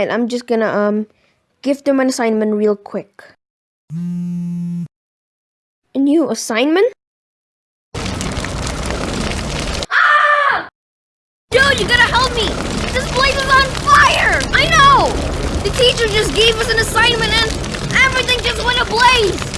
fine. I'm just gonna um give them an assignment real quick. A new assignment? Ah! Dude, you gotta help me! This place is on fire! I know! The teacher just gave us an assignment and everything just went ablaze!